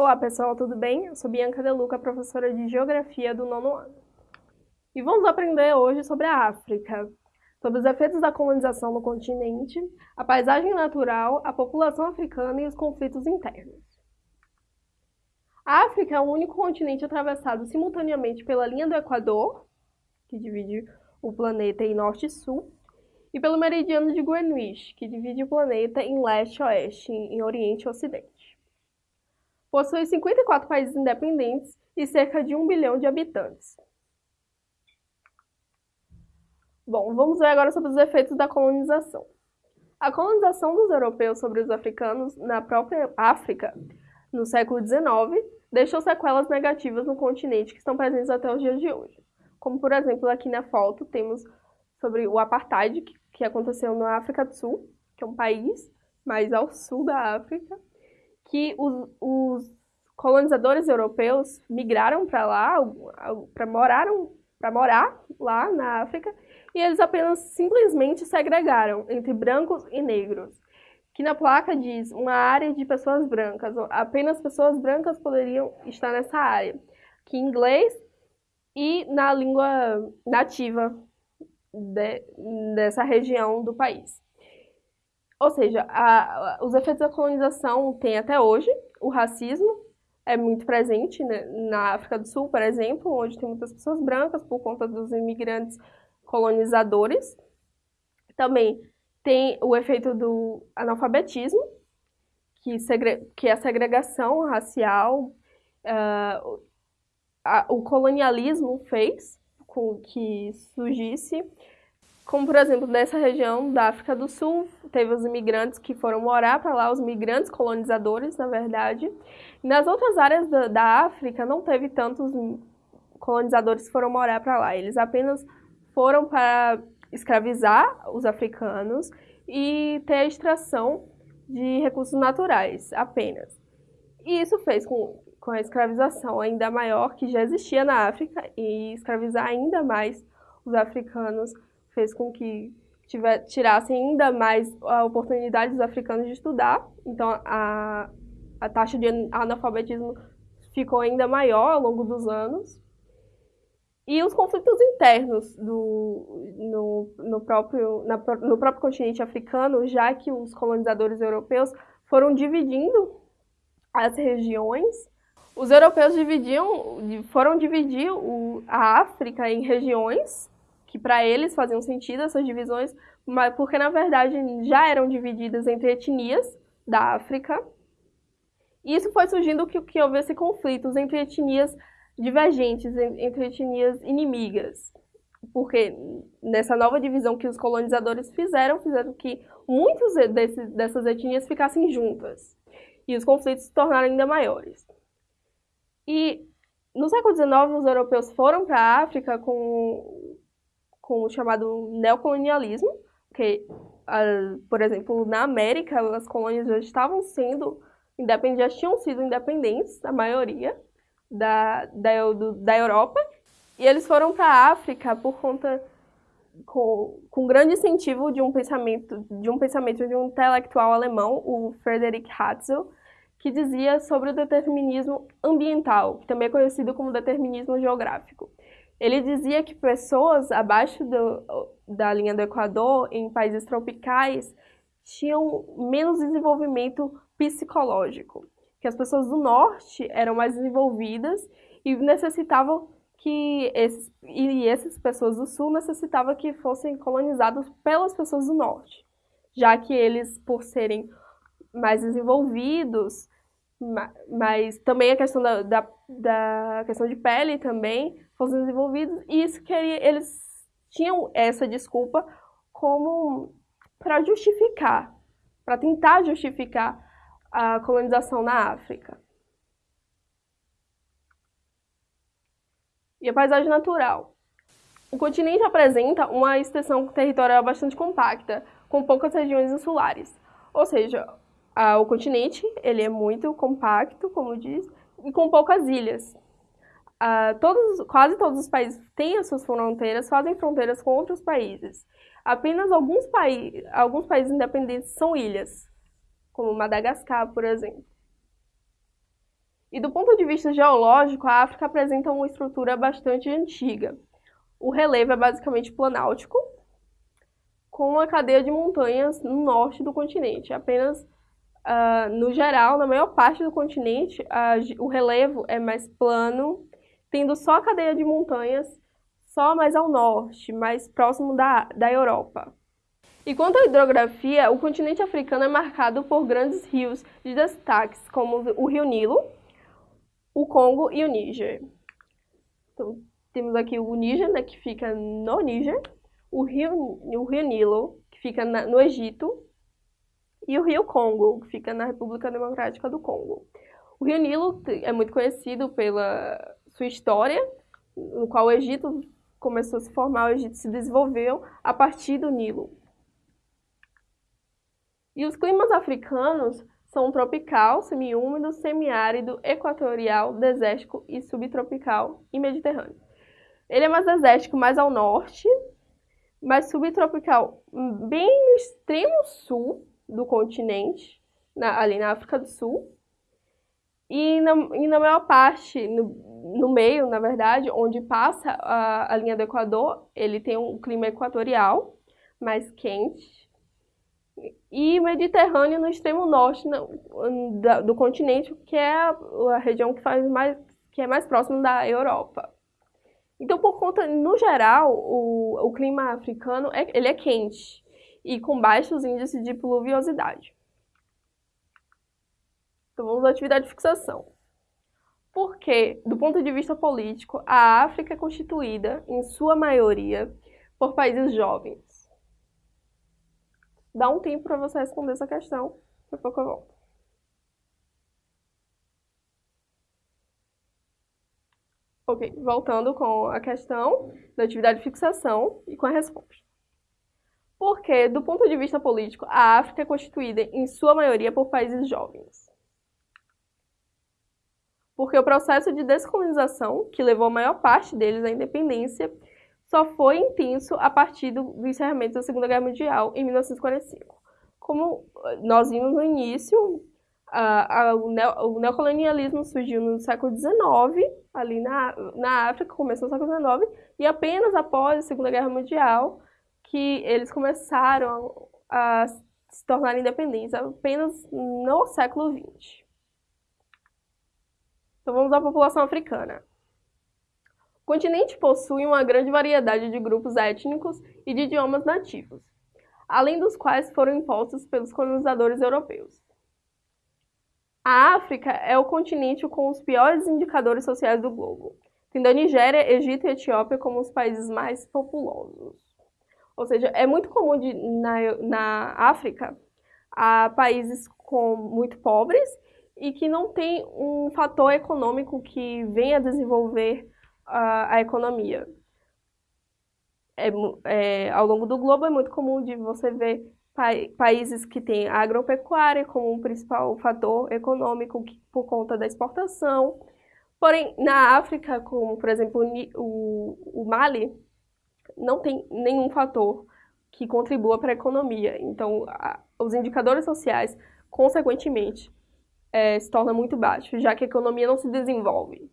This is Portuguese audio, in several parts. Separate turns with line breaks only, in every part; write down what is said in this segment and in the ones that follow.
Olá pessoal, tudo bem? Eu sou Bianca Deluca, professora de Geografia do nono ano. E vamos aprender hoje sobre a África, sobre os efeitos da colonização no continente, a paisagem natural, a população africana e os conflitos internos. A África é o único continente atravessado simultaneamente pela linha do Equador, que divide o planeta em norte e sul, e pelo meridiano de Greenwich, que divide o planeta em leste e oeste, em oriente e ocidente. Possui 54 países independentes e cerca de 1 bilhão de habitantes. Bom, vamos ver agora sobre os efeitos da colonização. A colonização dos europeus sobre os africanos na própria África, no século XIX, deixou sequelas negativas no continente que estão presentes até os dias de hoje. Como, por exemplo, aqui na foto temos sobre o apartheid, que aconteceu na África do Sul, que é um país mais ao sul da África, que os, os colonizadores europeus migraram para lá, para moraram para morar lá na África, e eles apenas simplesmente segregaram entre brancos e negros. Que na placa diz uma área de pessoas brancas, apenas pessoas brancas poderiam estar nessa área, que em inglês e na língua nativa de, dessa região do país. Ou seja, a, os efeitos da colonização tem até hoje, o racismo é muito presente né, na África do Sul, por exemplo, onde tem muitas pessoas brancas por conta dos imigrantes colonizadores. Também tem o efeito do analfabetismo, que, que é a segregação racial, uh, a, o colonialismo fez com que surgisse como, por exemplo, nessa região da África do Sul, teve os imigrantes que foram morar para lá, os migrantes colonizadores, na verdade. Nas outras áreas da, da África, não teve tantos colonizadores que foram morar para lá. Eles apenas foram para escravizar os africanos e ter a extração de recursos naturais, apenas. E isso fez com, com a escravização ainda maior que já existia na África e escravizar ainda mais os africanos fez com que tiver, tirassem ainda mais a oportunidade dos africanos de estudar. Então, a, a taxa de analfabetismo ficou ainda maior ao longo dos anos. E os conflitos internos do, no, no, próprio, na, no próprio continente africano, já que os colonizadores europeus foram dividindo as regiões. Os europeus dividiam, foram dividir o, a África em regiões que para eles faziam sentido essas divisões, mas porque na verdade já eram divididas entre etnias da África. E isso foi surgindo que, que houvesse conflitos entre etnias divergentes, entre etnias inimigas. Porque nessa nova divisão que os colonizadores fizeram, fizeram que muitas dessas etnias ficassem juntas. E os conflitos se tornaram ainda maiores. E no século XIX, os europeus foram para a África com com o chamado neocolonialismo, que, uh, por exemplo, na América, as colônias já estavam sendo independentes, já tinham sido independentes, a maioria, da, da, do, da Europa, e eles foram para a África por conta com, com grande incentivo de um pensamento de um pensamento de um intelectual alemão, o Friedrich Hatzel, que dizia sobre o determinismo ambiental, também é conhecido como determinismo geográfico. Ele dizia que pessoas abaixo do, da linha do Equador, em países tropicais, tinham menos desenvolvimento psicológico, que as pessoas do norte eram mais desenvolvidas e necessitavam que esses, e essas pessoas do sul necessitavam que fossem colonizados pelas pessoas do norte, já que eles, por serem mais desenvolvidos, mas também a questão da, da, da questão de pele também fossem desenvolvidos, e isso queria, eles tinham essa desculpa como para justificar, para tentar justificar a colonização na África. E a paisagem natural. O continente apresenta uma extensão territorial bastante compacta, com poucas regiões insulares. Ou seja, a, o continente ele é muito compacto, como diz, e com poucas ilhas. Uh, todos, quase todos os países têm as suas fronteiras, fazem fronteiras com outros países. Apenas alguns, paí alguns países independentes são ilhas, como Madagascar, por exemplo. E do ponto de vista geológico, a África apresenta uma estrutura bastante antiga. O relevo é basicamente planáltico, com uma cadeia de montanhas no norte do continente. Apenas uh, no geral, na maior parte do continente, uh, o relevo é mais plano, tendo só a cadeia de montanhas só mais ao norte, mais próximo da, da Europa. E quanto à hidrografia, o continente africano é marcado por grandes rios de destaques, como o Rio Nilo, o Congo e o Níger. Então, temos aqui o Níger, né, que fica no Níger, o Rio, o Rio Nilo, que fica na, no Egito, e o Rio Congo, que fica na República Democrática do Congo. O Rio Nilo é muito conhecido pela sua história, no qual o Egito começou a se formar, o Egito se desenvolveu a partir do Nilo. E os climas africanos são tropical, semiúmido, semiárido, equatorial, desértico e subtropical e mediterrâneo. Ele é mais desértico mais ao norte, mais subtropical bem no extremo sul do continente, na, ali na África do Sul. E na, e na maior parte, no, no, meio, na verdade, onde passa a, a linha do Equador, ele tem um clima equatorial, mais quente, e Mediterrâneo no extremo norte do continente, que é a, a, região que, faz mais, que é mais próxima da Europa. Então, por conta, no geral, o, o clima africano é, ele é quente e com baixos índices de pluviosidade. Então vamos à atividade de fixação. Porque, do ponto de vista político, a África é constituída, em sua maioria, por países jovens. Dá um tempo para você responder essa questão, daqui a pouco eu volto. Ok, voltando com a questão da atividade de fixação e com a resposta. Porque, do ponto de vista político, a África é constituída, em sua maioria, por países jovens. Porque o processo de descolonização, que levou a maior parte deles à independência, só foi intenso a partir do encerramento da Segunda Guerra Mundial, em 1945. Como nós vimos no início, a, a, o, neo, o, neocolonialismo surgiu no século XIX, ali na, na África, começou no século XIX, e apenas após a Segunda Guerra Mundial, que eles começaram a se tornar independentes, apenas no século XX. Então vamos à população africana. O continente possui uma grande variedade de grupos étnicos e de idiomas nativos, além dos quais foram impostos pelos colonizadores europeus. A África é o continente com os piores indicadores sociais do globo, tendo a Nigéria, Egito e Etiópia como os países mais populosos. Ou seja, é muito comum de, na, na África a países com, muito pobres e que não tem um fator econômico que venha desenvolver a, a economia. É, é, ao longo do globo é muito comum de você ver pa países que têm a agropecuária como um principal fator econômico que, por conta da exportação. Porém, na África, como por exemplo o, o Mali, não tem nenhum fator que contribua para a economia. Então, a, os indicadores sociais, consequentemente, é, se tornam muito baixos, já que a economia não se desenvolve.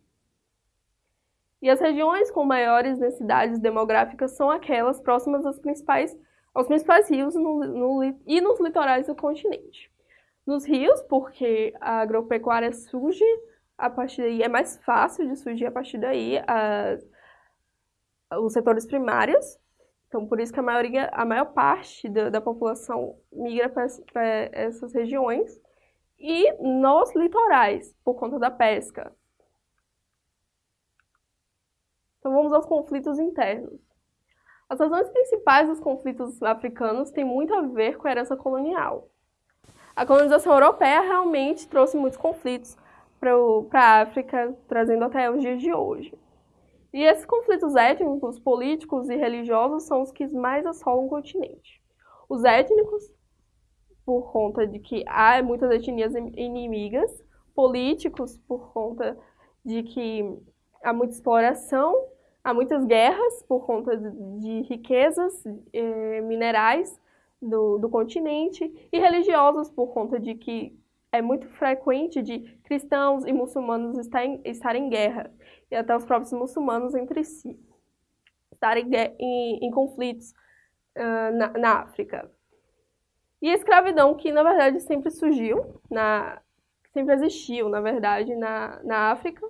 E as regiões com maiores necessidades demográficas são aquelas próximas aos principais, aos principais rios no, no, e nos litorais do continente. Nos rios, porque a agropecuária surge a partir daí, é mais fácil de surgir a partir daí, os setores primários. Então, por isso que a, maioria, a maior parte da, da população migra para essas regiões. E nos litorais, por conta da pesca. Então, vamos aos conflitos internos. As razões principais dos conflitos africanos têm muito a ver com a herança colonial. A colonização europeia realmente trouxe muitos conflitos para a África, trazendo até os dias de hoje. E esses conflitos étnicos, políticos e religiosos são os que mais assolam o continente. Os étnicos, por conta de que há muitas etnias inimigas, políticos, por conta de que há muita exploração, há muitas guerras por conta de riquezas eh, minerais do, do continente, e religiosos, por conta de que é muito frequente de cristãos e muçulmanos estarem, estarem em guerra, e até os próprios muçulmanos entre si estarem em, em conflitos uh, na, na, África. E a escravidão, que na verdade sempre surgiu, na, sempre existiu, na verdade, na, na África,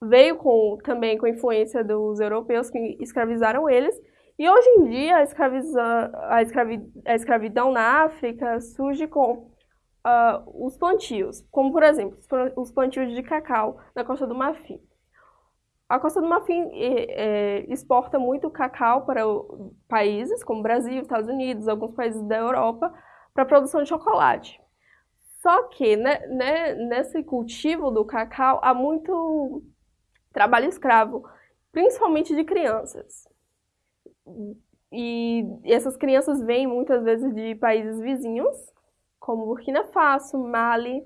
veio com, também com a influência dos europeus que escravizaram eles, e hoje em dia a, escraviza, a, escravi, a escravidão na África surge com uh, os plantios, como por exemplo, os plantios de cacau na Costa do Marfim. A Costa do Marfim é, exporta muito cacau para países como Brasil, Estados Unidos, alguns países da Europa, para a produção de chocolate. Só que né, né, nesse cultivo do cacau há muito trabalho escravo, principalmente de crianças. E essas crianças vêm muitas vezes de países vizinhos, como Burkina Faso, Mali,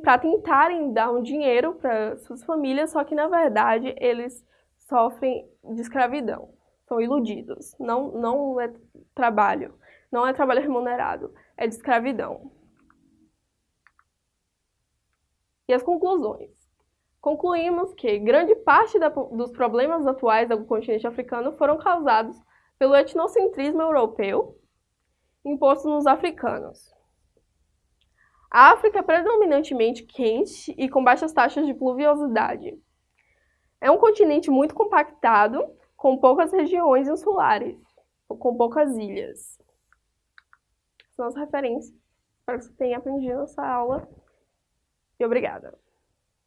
para tentarem dar um dinheiro para suas famílias, só que na verdade eles sofrem de escravidão, são iludidos. Não, não é trabalho, não é trabalho remunerado, é de escravidão. E as conclusões. Concluímos que grande parte da, dos problemas atuais do continente africano foram causados pelo etnocentrismo europeu imposto nos africanos. A África é predominantemente quente e com baixas taxas de pluviosidade. É um continente muito compactado, com poucas regiões insulares, com poucas ilhas. São as referências. Espero que você tenha aprendido essa aula. E obrigada.